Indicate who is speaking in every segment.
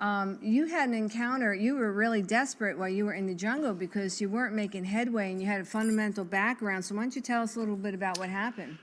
Speaker 1: um, you had an encounter, you were really desperate while you were in the jungle because you weren't making headway and you had a fundamental background. So why don't you tell us a little bit about what happened?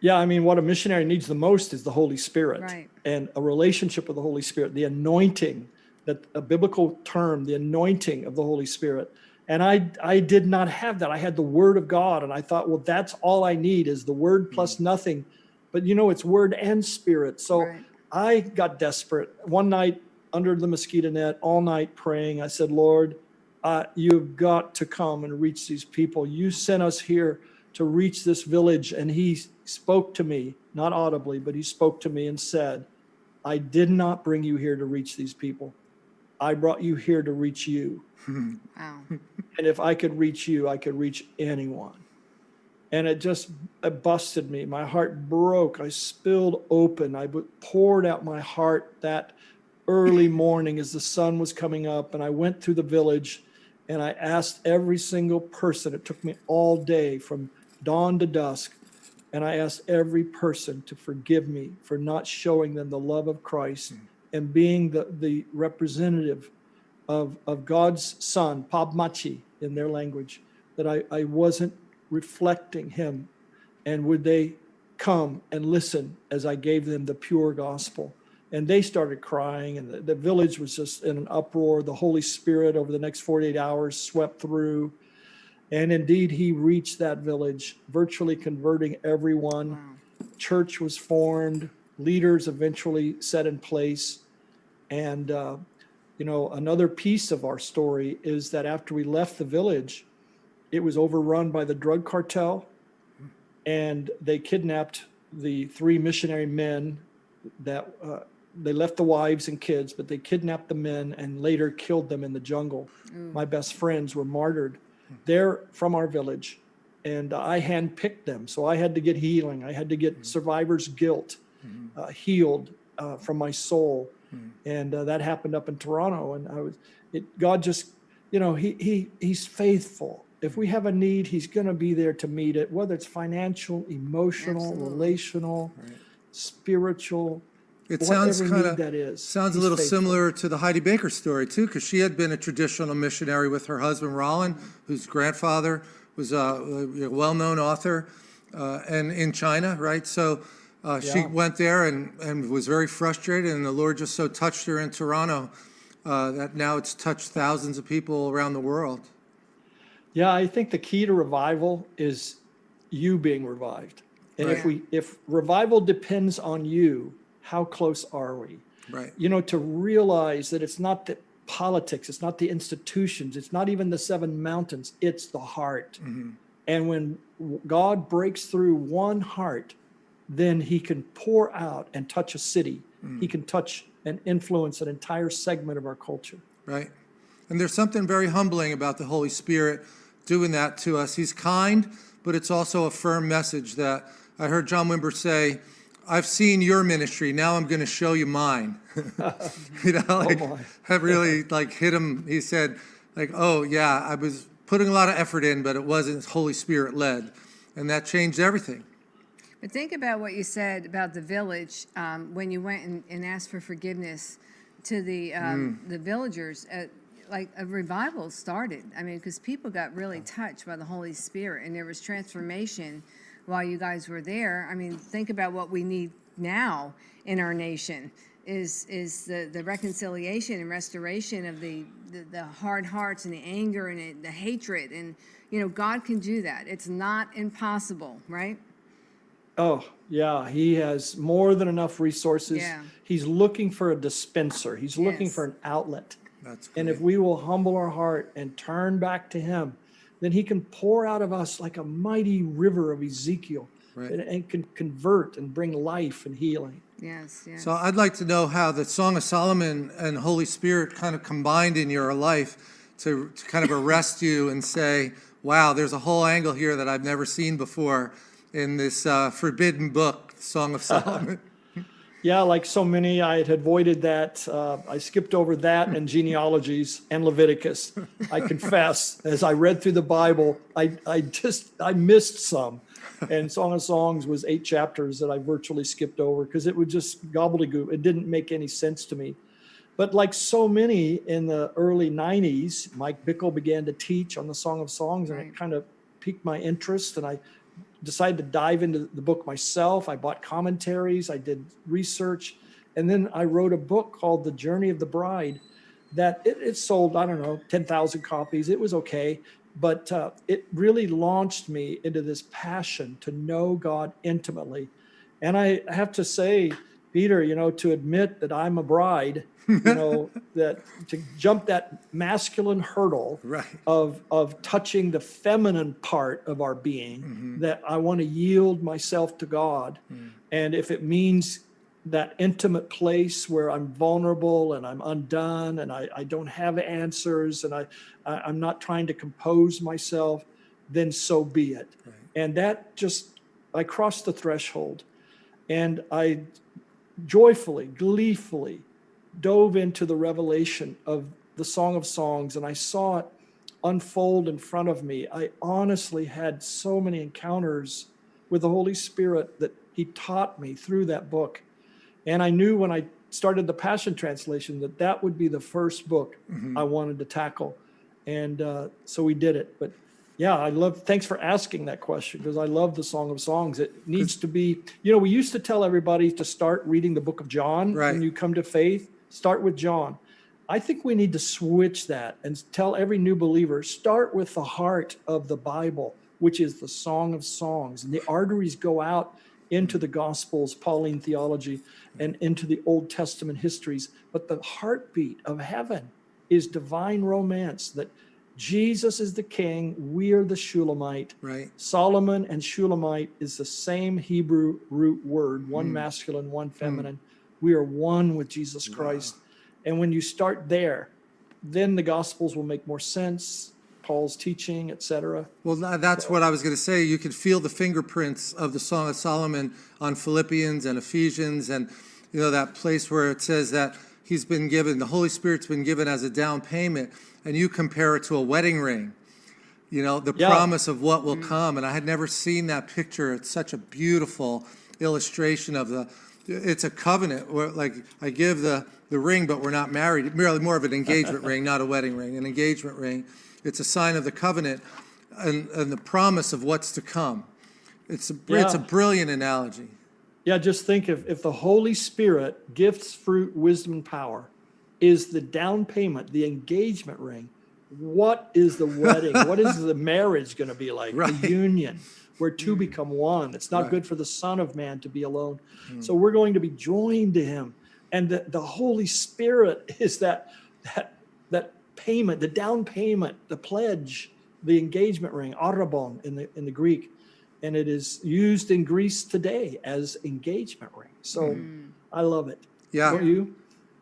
Speaker 2: Yeah, I mean, what a missionary needs the most is the Holy Spirit.
Speaker 1: Right.
Speaker 2: And a relationship with the Holy Spirit, the anointing, that a biblical term, the anointing of the Holy Spirit. And I, I did not have that. I had the Word of God, and I thought, well, that's all I need is the Word plus nothing. But you know, it's Word and Spirit. So
Speaker 1: Right.
Speaker 2: I got desperate. One night under the mosquito net, all night praying, I said, Lord, uh, you've got to come and reach these people. You sent us here to reach this village. And he spoke to me, not audibly, but he spoke to me and said, I did not bring you here to reach these people. I brought you here to reach you.
Speaker 1: Wow.
Speaker 2: And if I could reach you, I could reach anyone. And it just it busted me. My heart broke. I spilled open. I poured out my heart that early morning as the sun was coming up. And I went through the village and I asked every single person. It took me all day from dawn to dusk. And I asked every person to forgive me for not showing them the love of Christ and being the, the representative of, of God's son, Pabmachi in their language, that I, I wasn't reflecting him. And would they come and listen as I gave them the pure gospel? And they started crying, and the, the village was just in an uproar. The Holy Spirit, over the next 48 hours, swept through. And indeed, he reached that village, virtually converting everyone
Speaker 1: Wow.
Speaker 2: church was formed, leaders eventually set in place. And, uh, you know, another piece of our story is that after we left the village, it was overrun by the drug cartel and they kidnapped the three missionary men that uh, they left the wives and kids, but they kidnapped the men and later killed them in the jungle. My best friends were martyred. They're from our village and I handpicked them. So I had to get healing. I had to get survivor's guilt uh, healed uh, from my soul, and uh, that happened up in Toronto. And I was, it, God just, you know, he he he's faithful. If we have a need, he's going to be there to meet it, whether it's financial, emotional,
Speaker 1: Absolutely.
Speaker 2: relational, spiritual.
Speaker 3: It sounds kind of,
Speaker 2: that is.
Speaker 3: sounds a little
Speaker 2: faithful.
Speaker 3: similar to the Heidi Baker story too, because she had been a traditional missionary with her husband Rolland, whose grandfather was a, a well-known author, uh, and in China, right? So uh, she went there and, and was very frustrated, and the Lord just so touched her in Toronto uh, that now it's touched thousands of people around the world.
Speaker 2: Yeah, I think the key to revival is you being revived. And if we if revival depends on you, how close are we?
Speaker 3: Right.
Speaker 2: You know, to realize that it's not the politics, it's not the institutions, it's not even the seven mountains, it's the heart. Mm-hmm. And when God breaks through one heart, then he can pour out and touch a city. Mm. He can touch and influence an entire segment of our culture.
Speaker 3: right? And there's something very humbling about the Holy Spirit doing that to us. He's kind, but it's also a firm message that I heard John Wimber say, I've seen your ministry, now I'm going to show you mine. you know, like,
Speaker 2: my.
Speaker 3: that really like hit him. He said, like, oh yeah, I was putting a lot of effort in, but it wasn't Holy Spirit led. And that changed everything.
Speaker 1: But think about what you said about the village um, when you went and, and asked for forgiveness to the um, the villagers. Uh, like a revival started. I mean, because people got really touched by the Holy Spirit, and there was transformation while you guys were there. I mean, think about what we need now in our nation is is the, the reconciliation and restoration of the, the, the hard hearts and the anger and it, the hatred and you know God can do that. It's not impossible, right?
Speaker 2: Oh, yeah, he has more than enough resources.
Speaker 1: Yeah.
Speaker 2: He's looking for a dispenser. He's looking for an outlet.
Speaker 3: That's
Speaker 2: And if we will humble our heart and turn back to him, then he can pour out of us like a mighty river of Ezekiel
Speaker 3: Right.
Speaker 2: and, and can convert and bring life and healing.
Speaker 1: Yes, yes.
Speaker 3: So I'd like to know how the Song of Solomon and Holy Spirit kind of combined in your life to, to kind of arrest you and say, wow, there's a whole angle here that I've never seen before in this uh, forbidden book, Song of Solomon.
Speaker 2: Yeah, like so many, I had avoided that. Uh, I skipped over that and genealogies and Leviticus. I confess, as I read through the Bible, I, I just, I missed some. And Song of Songs was eight chapters that I virtually skipped over because it would just gobbledygook. It didn't make any sense to me. But like so many in the early 90s, Mike Bickle began to teach on the Song of Songs, and
Speaker 1: Right.
Speaker 2: it kind of piqued my interest. And I decided to dive into the book myself. I bought commentaries, I did research, and then I wrote a book called The Journey of the Bride that it, it sold, I don't know, 10,000 copies. It was okay. But uh, it really launched me into this passion to know God intimately. And I have to say, Peter, you know, to admit that I'm a bride, you know, that to jump that masculine hurdle
Speaker 3: Right.
Speaker 2: of of touching the feminine part of our being, mm-hmm. that I want to yield myself to God. Mm. And if it means that intimate place where I'm vulnerable and I'm undone and I, I don't have answers and I, I I'm not trying to compose myself, then so be it. And that just I crossed the threshold and I joyfully, gleefully dove into the revelation of the Song of Songs and I saw it unfold in front of me. I honestly had so many encounters with the Holy Spirit that He taught me through that book. And I knew when I started the Passion Translation that that would be the first book I wanted to tackle. And uh, so we did it. But yeah, I love, thanks for asking that question because I love the Song of Songs. It needs to be, you know, we used to tell everybody to start reading the book of John
Speaker 3: Right.
Speaker 2: when you come to faith, start with John. I think we need to switch that and tell every new believer start with the heart of the Bible, which is the Song of Songs. And the arteries go out into the Gospels, Pauline theology, and into the Old Testament histories. But the heartbeat of heaven is divine romance that Jesus is the king, we are the Shulamite.
Speaker 3: Right.
Speaker 2: Solomon and Shulamite is the same Hebrew root word, one hmm. masculine, one hmm. feminine. We are one with Jesus Christ. And when you start there, then the Gospels will make more sense, Paul's teaching, etc.
Speaker 3: Well, tha- that's what I was going to say. You could feel the fingerprints of the Song of Solomon on Philippians and Ephesians, and you know that place where it says that he's been given, the Holy Spirit's been given as a down payment, and you compare it to a wedding ring. You know the
Speaker 2: Yeah.
Speaker 3: promise of what will mm-hmm. come, and I had never seen that picture. It's such a beautiful illustration of the. It's a covenant where, like, I give the the ring, but we're not married. Merely more of an engagement ring, not a wedding ring. An engagement ring. It's a sign of the covenant and, and the promise of what's to come. It's a, it's a brilliant analogy.
Speaker 2: Yeah, just think if, if the Holy Spirit, gifts, fruit, wisdom, power, is the down payment, the engagement ring, what is the wedding? what is the marriage going to be like?
Speaker 3: Right.
Speaker 2: The union where two mm. become one. It's not
Speaker 3: Right.
Speaker 2: good for the Son of Man to be alone. Mm. So we're going to be joined to Him. And the, the Holy Spirit is that, that, that payment, the down payment, the pledge, the engagement ring, arabon in the, in the Greek and it is used in Greece today as engagement ring. So mm. I love it.
Speaker 3: Yeah.
Speaker 2: Don't you?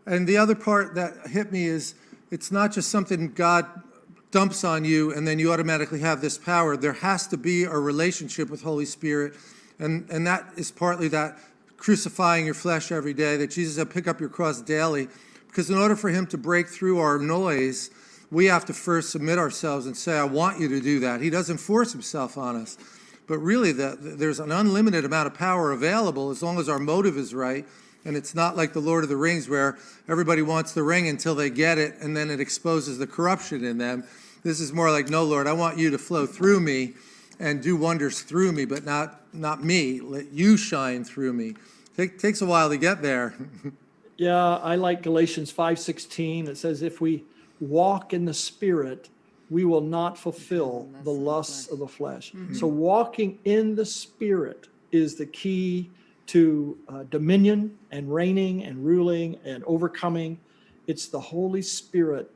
Speaker 3: And the other part that hit me is it's not just something God dumps on you and then you automatically have this power. There has to be a relationship with Holy Spirit. And, and that is partly that crucifying your flesh every day, that Jesus said, pick up your cross daily. Because in order for him to break through our noise, we have to first submit ourselves and say, I want you to do that. He doesn't force himself on us. But really, the, there's an unlimited amount of power available as long as our motive is right. And it's not like the Lord of the Rings where everybody wants the ring until they get it and then it exposes the corruption in them. This is more like, no, Lord, I want you to flow through me and do wonders through me, but not, not me. Let you shine through me. Take, takes a while to get there.
Speaker 2: Yeah, I like Galatians 5:16. It says if we walk in the spirit, we will not fulfill the lusts of the flesh. So walking in the spirit is the key to uh, dominion and reigning and ruling and overcoming. It's the Holy Spirit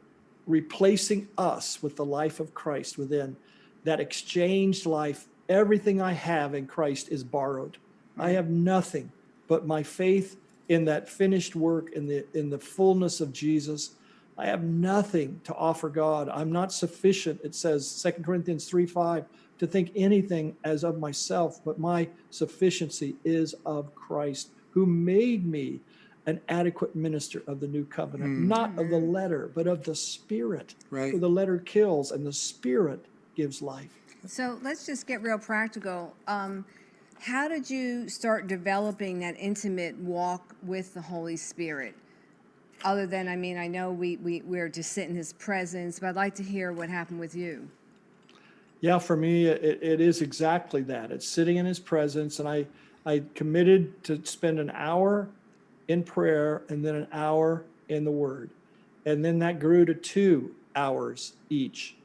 Speaker 2: replacing us with the life of Christ within that exchanged life. Everything I have in Christ is borrowed. I have nothing but my faith in that finished work in the in the fullness of Jesus. I have nothing to offer God. I'm not sufficient, it says 2 Corinthians 3 5, to think anything as of myself, but my sufficiency is of Christ, who made me an adequate minister of the new covenant, not of the letter, but of the spirit.
Speaker 3: Right.
Speaker 2: For the letter kills and the spirit gives life.
Speaker 1: So let's just get real practical. Um, how did you start developing that intimate walk with the Holy Spirit? other than, I mean, I know we, we, we're to sit in his presence, but I'd like to hear what happened with you.
Speaker 2: Yeah, for me, it, it is exactly that. It's sitting in his presence, and I, I committed to spend an hour in prayer and then an hour in the Word, and then that grew to two hours each,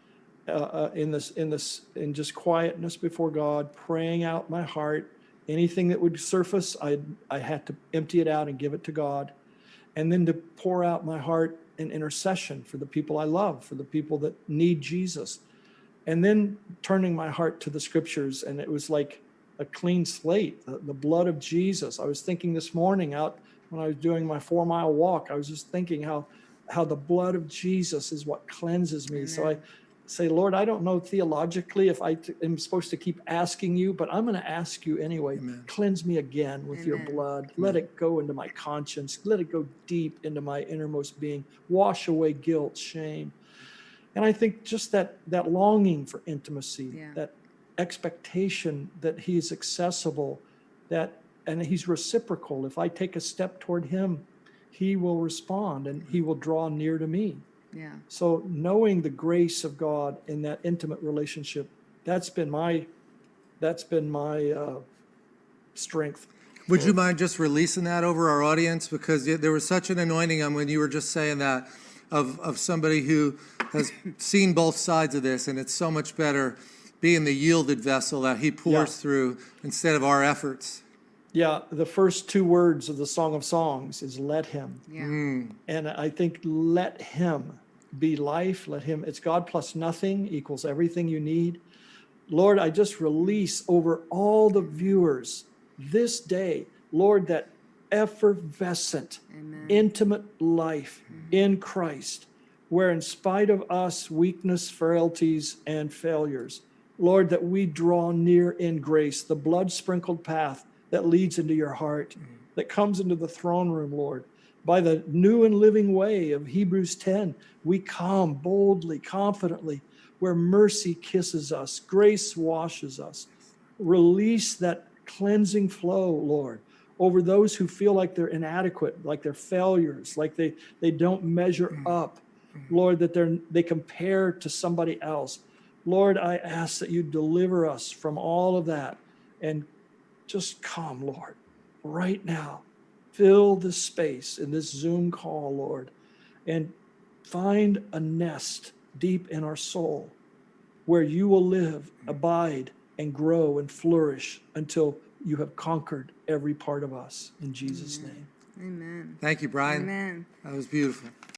Speaker 2: uh, uh, in this, in this, in just quietness before God, praying out my heart. Anything that would surface, I, I had to empty it out and give it to God, and then to pour out my heart in intercession for the people I love, for the people that need Jesus and then turning my heart to the scriptures and it was like a clean slate the, the blood of jesus. I was thinking this morning out when i was doing my four mile walk i was just thinking how how the blood of jesus is what cleanses me. So i say lord i don't know theologically if I am supposed to keep asking you but i'm going to ask you anyway.
Speaker 3: Amen.
Speaker 2: cleanse me again with your
Speaker 1: Amen.
Speaker 2: blood. Let it go into my conscience. Let it go deep into my innermost being. Wash away guilt shame and I think just that that longing for intimacy,
Speaker 1: Yeah.
Speaker 2: that expectation that he is accessible, that and he's reciprocal. If I take a step toward him, he will respond and he will draw near to me.
Speaker 1: Yeah,
Speaker 2: So knowing the grace of God in that intimate relationship, that's been my that's been my uh, strength.
Speaker 3: Would you mind just releasing that over our audience? Because there was such an anointing on when you were just saying that of, of somebody who has seen both sides of this, and it's so much better being the yielded vessel that he pours
Speaker 2: Yeah.
Speaker 3: through instead of our efforts.
Speaker 2: Yeah, the first two words of the Song of Songs is let him.
Speaker 1: yeah, mm.
Speaker 2: And I think let him be life. Let him, it's God plus nothing equals everything you need. Lord, I just release over all the viewers this day, Lord, that effervescent,
Speaker 1: Amen.
Speaker 2: intimate life mm-hmm. in Christ, where in spite of us, weakness, frailties, and failures, Lord, that we draw near in grace, the blood sprinkled path that leads into your heart, mm-hmm. that comes into the throne room, Lord. By the new and living way of Hebrews 10, we come boldly, confidently, where mercy kisses us, grace washes us. Release that cleansing flow, Lord, over those who feel like they're inadequate, like they're failures, like they, they don't measure mm. up. Mm. Lord, that they're they compare to somebody else. Lord, I ask that you deliver us from all of that and just come, Lord, right now. Fill this space in this Zoom call, Lord, and find a nest deep in our soul where you will live, mm. abide, and grow and flourish until you have conquered every part of us. In Jesus' name.
Speaker 1: amen,
Speaker 3: Thank you, Brian.
Speaker 1: amen.
Speaker 3: That was beautiful.